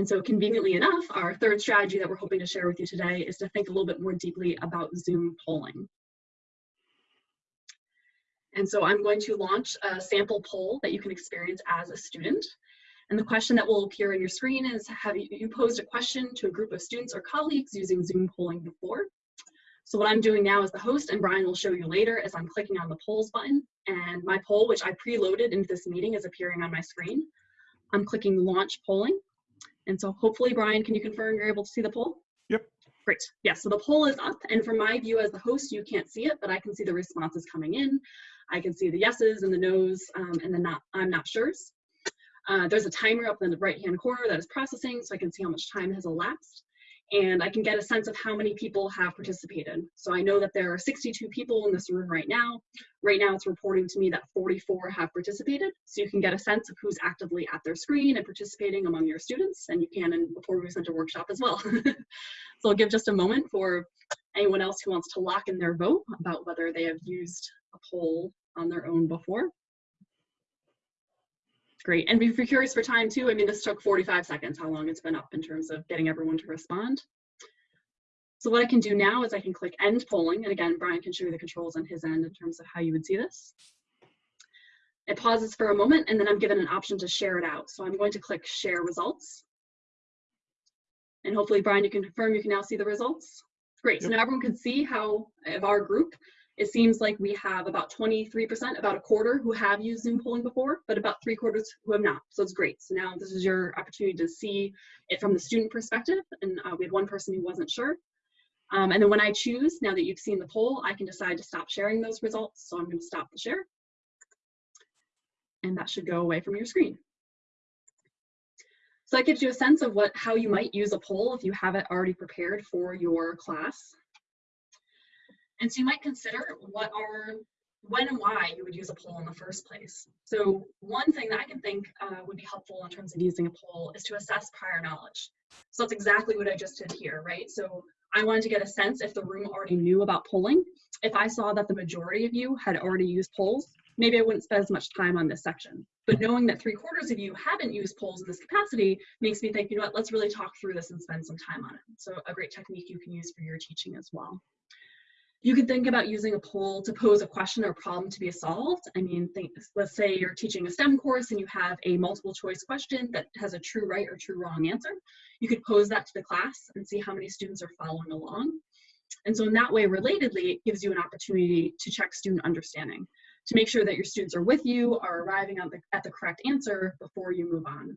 And so conveniently enough, our third strategy that we're hoping to share with you today is to think a little bit more deeply about Zoom polling. And so I'm going to launch a sample poll that you can experience as a student. And the question that will appear on your screen is, have you, posed a question to a group of students or colleagues using Zoom polling before? So what I'm doing now as the host, and Brian will show you later, is I'm clicking on the polls button, and my poll, which I preloaded into this meeting, is appearing on my screen. I'm clicking launch polling. And so hopefully, Brian, can you confirm you're able to see the poll? Yep. Great. Yeah, so the poll is up, and from my view as the host, you can't see it, but I can see the responses coming in. I can see the yeses and the nos um, and the not, I'm not sure's. Uh, there's a timer up in the right-hand corner that is processing, so I can see how much time has elapsed. And I can get a sense of how many people have participated. So I know that there are 62 people in this room right now. Right now it's reporting to me that 44 have participated. So you can get a sense of who's actively at their screen and participating among your students. And you can in Poorvu Center workshop as well. so I'll give just a moment for anyone else who wants to lock in their vote about whether they have used a poll on their own before. Great, and if you're curious for time too, I mean, this took 45 seconds, how long it's been up in terms of getting everyone to respond. So what I can do now is I can click end polling, and again, Brian can show you the controls on his end in terms of how you would see this. It pauses for a moment, and then I'm given an option to share it out. So I'm going to click share results. And hopefully, Brian, you can confirm you can now see the results. Great, yep. so now everyone can see how, of our group, it seems like we have about 23%, about a quarter who have used Zoom polling before, but about three quarters who have not. So it's great. So now this is your opportunity to see it from the student perspective. And uh, we had one person who wasn't sure. Um, and then when I choose, now that you've seen the poll, I can decide to stop sharing those results. So I'm going to stop the share. And that should go away from your screen. So that gives you a sense of what how you might use a poll if you have it already prepared for your class. And so you might consider what are, when and why you would use a poll in the first place. So one thing that I can think uh, would be helpful in terms of using a poll is to assess prior knowledge. So that's exactly what I just did here, right? So I wanted to get a sense if the room already knew about polling. If I saw that the majority of you had already used polls, maybe I wouldn't spend as much time on this section. But knowing that three quarters of you haven't used polls in this capacity makes me think, you know what, let's really talk through this and spend some time on it. So a great technique you can use for your teaching as well. You can think about using a poll to pose a question or problem to be solved. I mean, think, let's say you're teaching a STEM course and you have a multiple choice question that has a true right or true wrong answer. You could pose that to the class and see how many students are following along. And so in that way, relatedly, it gives you an opportunity to check student understanding, to make sure that your students are with you, are arriving at the, at the correct answer before you move on.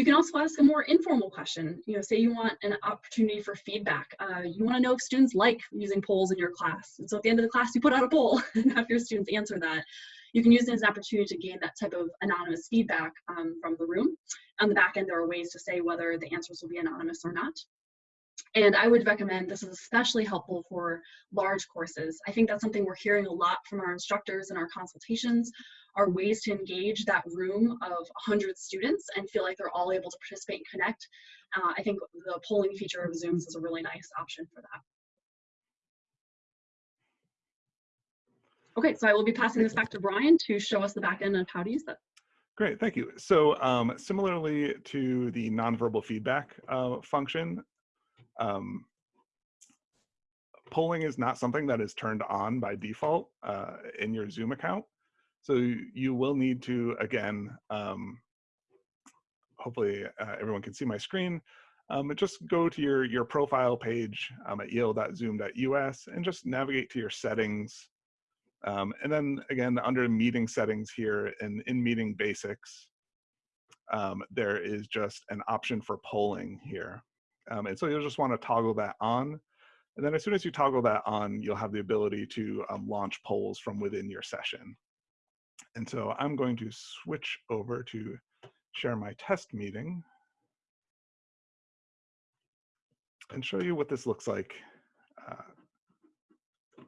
You can also ask a more informal question. You know, say you want an opportunity for feedback. Uh, you want to know if students like using polls in your class. And so at the end of the class, you put out a poll and have your students answer that. You can use it as an opportunity to gain that type of anonymous feedback um, from the room. On the back end, there are ways to say whether the answers will be anonymous or not. And I would recommend this is especially helpful for large courses. I think that's something we're hearing a lot from our instructors in our consultations are ways to engage that room of 100 students and feel like they're all able to participate and connect. Uh, I think the polling feature of Zooms is a really nice option for that. Okay, so I will be passing this back to Brian to show us the back end of how to use that. Great, thank you. So um, similarly to the nonverbal feedback uh, function, um, polling is not something that is turned on by default uh, in your Zoom account. So you will need to, again, um, hopefully uh, everyone can see my screen, um, just go to your, your profile page um, at yale.zoom.us and just navigate to your settings. Um, and then again, under meeting settings here and in meeting basics, um, there is just an option for polling here. Um, and so you'll just want to toggle that on. And then as soon as you toggle that on, you'll have the ability to um, launch polls from within your session. And so I'm going to switch over to share my test meeting and show you what this looks like uh,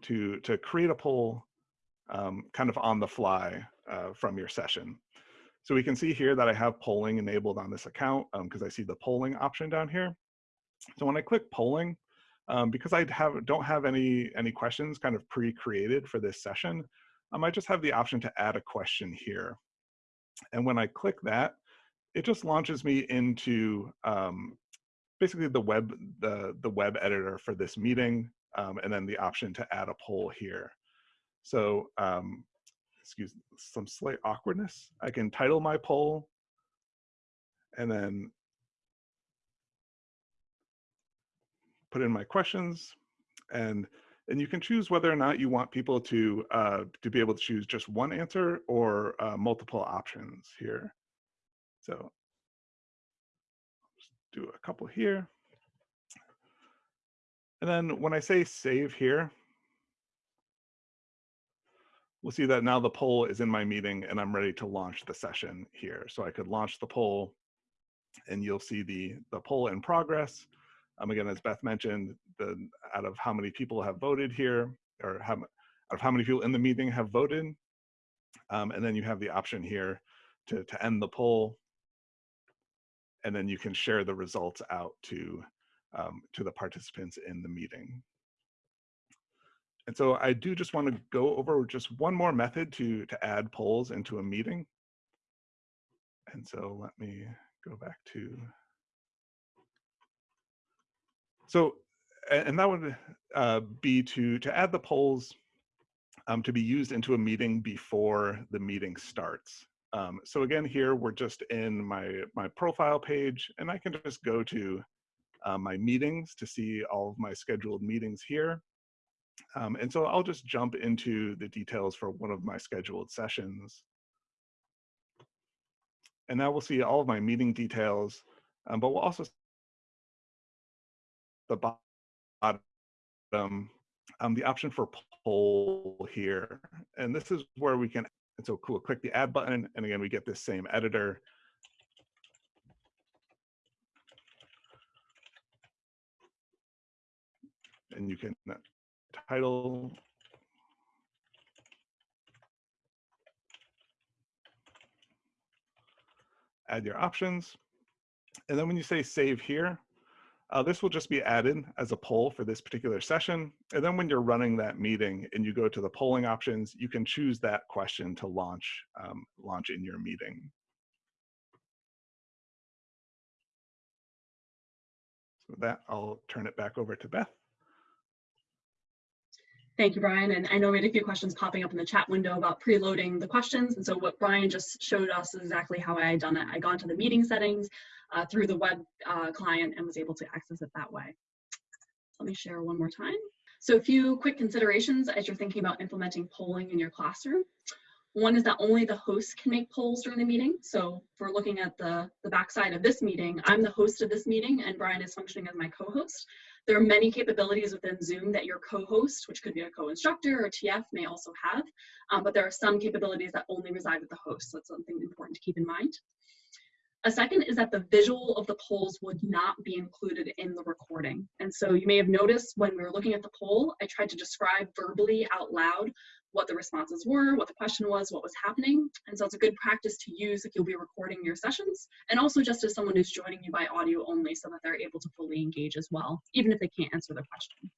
to, to create a poll um, kind of on the fly uh, from your session. So we can see here that I have polling enabled on this account because um, I see the polling option down here. So when I click polling, um, because I have, don't have any, any questions kind of pre-created for this session, um, I just have the option to add a question here. And when I click that, it just launches me into um, basically the web the the web editor for this meeting, um, and then the option to add a poll here. So um, excuse some slight awkwardness. I can title my poll, and then put in my questions, and and you can choose whether or not you want people to uh, to be able to choose just one answer or uh, multiple options here. So just do a couple here. And then when I say save here, we'll see that now the poll is in my meeting and I'm ready to launch the session here. So I could launch the poll and you'll see the, the poll in progress. Um, again, as Beth mentioned, the out of how many people have voted here, or how, out of how many people in the meeting have voted, um, and then you have the option here to, to end the poll, and then you can share the results out to, um, to the participants in the meeting. And so I do just want to go over just one more method to, to add polls into a meeting. And so let me go back to so, and that would uh, be to, to add the polls um, to be used into a meeting before the meeting starts. Um, so again, here we're just in my, my profile page and I can just go to uh, my meetings to see all of my scheduled meetings here. Um, and so I'll just jump into the details for one of my scheduled sessions. And now we'll see all of my meeting details, um, but we'll also the bottom, um, the option for poll here. And this is where we can, and so cool, click the add button. And again, we get this same editor. And you can uh, title add your options. And then when you say save here, uh, this will just be added as a poll for this particular session. And then when you're running that meeting and you go to the polling options, you can choose that question to launch, um, launch in your meeting. So with that, I'll turn it back over to Beth. Thank you, Brian. And I know we had a few questions popping up in the chat window about preloading the questions. And so what Brian just showed us is exactly how I had done it. I got into the meeting settings uh, through the web uh, client and was able to access it that way. Let me share one more time. So a few quick considerations as you're thinking about implementing polling in your classroom. One is that only the host can make polls during the meeting. So if we're looking at the, the backside of this meeting, I'm the host of this meeting and Brian is functioning as my co-host. There are many capabilities within Zoom that your co-host, which could be a co-instructor or TF, may also have, um, but there are some capabilities that only reside with the host. So that's something important to keep in mind. A second is that the visual of the polls would not be included in the recording. And so you may have noticed when we were looking at the poll, I tried to describe verbally out loud what the responses were, what the question was, what was happening. And so it's a good practice to use if you'll be recording your sessions, and also just as someone who's joining you by audio only so that they're able to fully engage as well, even if they can't answer the question.